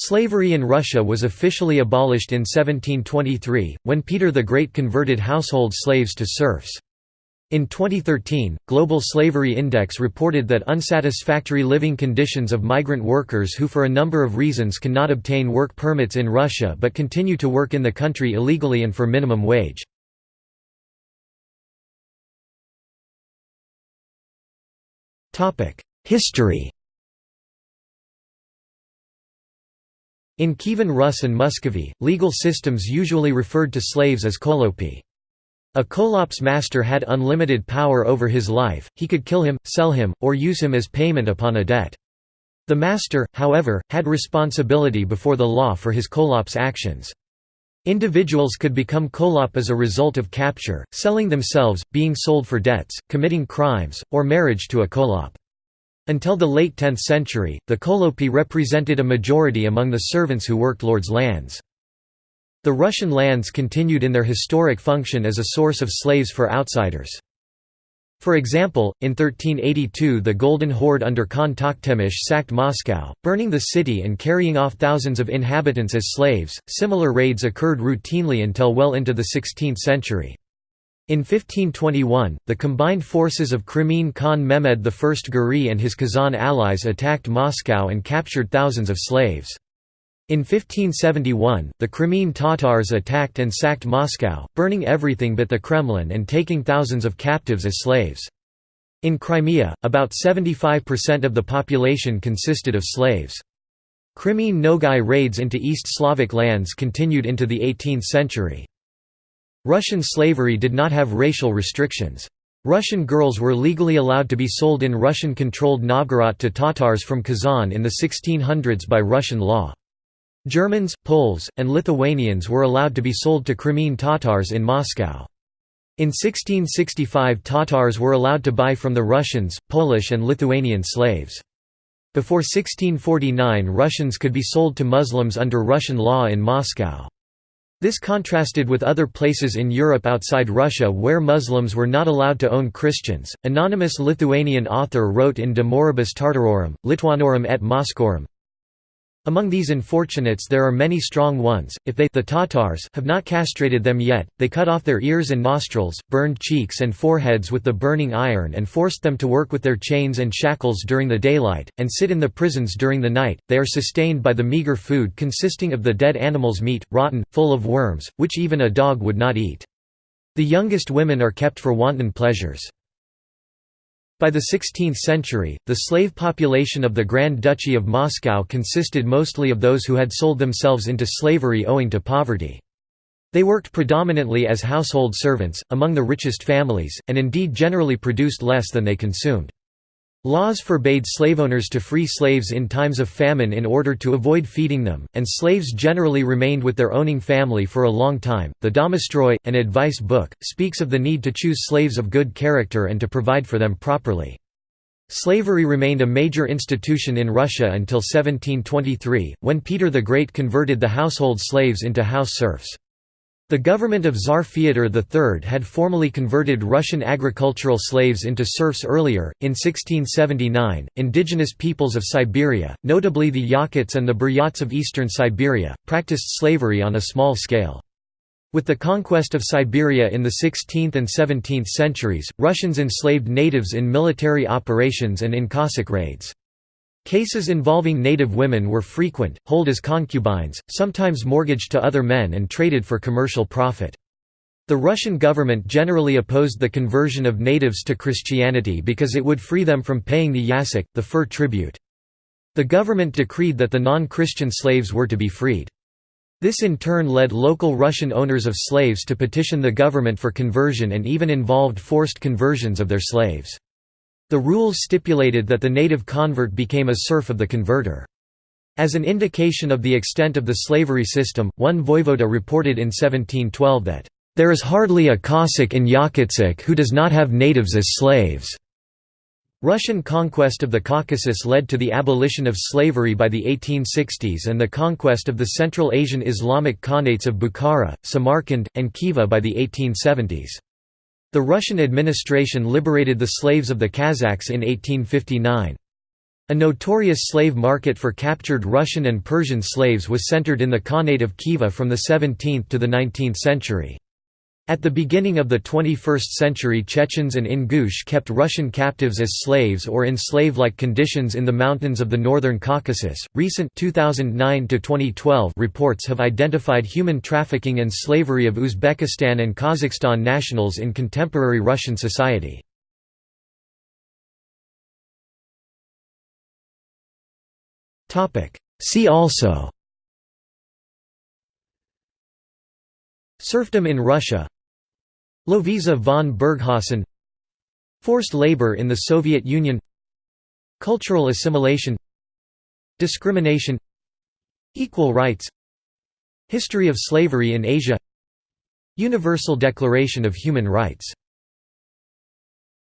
Slavery in Russia was officially abolished in 1723, when Peter the Great converted household slaves to serfs. In 2013, Global Slavery Index reported that unsatisfactory living conditions of migrant workers who for a number of reasons cannot obtain work permits in Russia but continue to work in the country illegally and for minimum wage. History In Kievan Rus and Muscovy, legal systems usually referred to slaves as kolopi. A kholop's master had unlimited power over his life, he could kill him, sell him, or use him as payment upon a debt. The master, however, had responsibility before the law for his kholop's actions. Individuals could become kholop as a result of capture, selling themselves, being sold for debts, committing crimes, or marriage to a kholop. Until the late 10th century, the kolopi represented a majority among the servants who worked lords' lands. The Russian lands continued in their historic function as a source of slaves for outsiders. For example, in 1382 the Golden Horde under Khan Tokhtamysh sacked Moscow, burning the city and carrying off thousands of inhabitants as slaves. Similar raids occurred routinely until well into the 16th century. In 1521, the combined forces of Crimean Khan Mehmed I Giray and his Kazan allies attacked Moscow and captured thousands of slaves. In 1571, the Crimean Tatars attacked and sacked Moscow, burning everything but the Kremlin and taking thousands of captives as slaves. In Crimea, about 75% of the population consisted of slaves. Crimean Nogai raids into East Slavic lands continued into the 18th century. Russian slavery did not have racial restrictions. Russian girls were legally allowed to be sold in Russian-controlled Novgorod to Tatars from Kazan in the 1600s by Russian law. Germans, Poles, and Lithuanians were allowed to be sold to Crimean Tatars in Moscow. In 1665 Tatars were allowed to buy from the Russians, Polish and Lithuanian slaves. Before 1649 Russians could be sold to Muslims under Russian law in Moscow. This contrasted with other places in Europe outside Russia where Muslims were not allowed to own Christians. Anonymous Lithuanian author wrote in De Moribus Tartarorum, Lituanorum et Moscorum among these unfortunates there are many strong ones, if they the Tatars have not castrated them yet, they cut off their ears and nostrils, burned cheeks and foreheads with the burning iron and forced them to work with their chains and shackles during the daylight, and sit in the prisons during the night, they are sustained by the meager food consisting of the dead animal's meat, rotten, full of worms, which even a dog would not eat. The youngest women are kept for wanton pleasures. By the 16th century, the slave population of the Grand Duchy of Moscow consisted mostly of those who had sold themselves into slavery owing to poverty. They worked predominantly as household servants, among the richest families, and indeed generally produced less than they consumed. Laws forbade slaveowners to free slaves in times of famine in order to avoid feeding them, and slaves generally remained with their owning family for a long time. The Domostroy, an advice book, speaks of the need to choose slaves of good character and to provide for them properly. Slavery remained a major institution in Russia until 1723, when Peter the Great converted the household slaves into house serfs. The government of Tsar Fyodor III had formally converted Russian agricultural slaves into serfs earlier. In 1679, indigenous peoples of Siberia, notably the Yakuts and the Buryats of eastern Siberia, practiced slavery on a small scale. With the conquest of Siberia in the 16th and 17th centuries, Russians enslaved natives in military operations and in Cossack raids. Cases involving native women were frequent, hold as concubines, sometimes mortgaged to other men and traded for commercial profit. The Russian government generally opposed the conversion of natives to Christianity because it would free them from paying the yasak, the fur tribute. The government decreed that the non-Christian slaves were to be freed. This in turn led local Russian owners of slaves to petition the government for conversion and even involved forced conversions of their slaves. The rules stipulated that the native convert became a serf of the converter. As an indication of the extent of the slavery system, one voivoda reported in 1712 that, "...there is hardly a Cossack in Yakutsk who does not have natives as slaves." Russian conquest of the Caucasus led to the abolition of slavery by the 1860s and the conquest of the Central Asian Islamic Khanates of Bukhara, Samarkand, and Khiva by the 1870s. The Russian administration liberated the slaves of the Kazakhs in 1859. A notorious slave market for captured Russian and Persian slaves was centered in the Khanate of Khiva from the 17th to the 19th century. At the beginning of the 21st century Chechens and Ingush kept Russian captives as slaves or in slave-like conditions in the mountains of the northern Caucasus. Recent 2009 2012 reports have identified human trafficking and slavery of Uzbekistan and Kazakhstan nationals in contemporary Russian society. Topic: See also Serfdom in Russia Lovisa von Burghausen Forced labor in the Soviet Union Cultural assimilation Discrimination Equal rights History of slavery in Asia Universal Declaration of Human Rights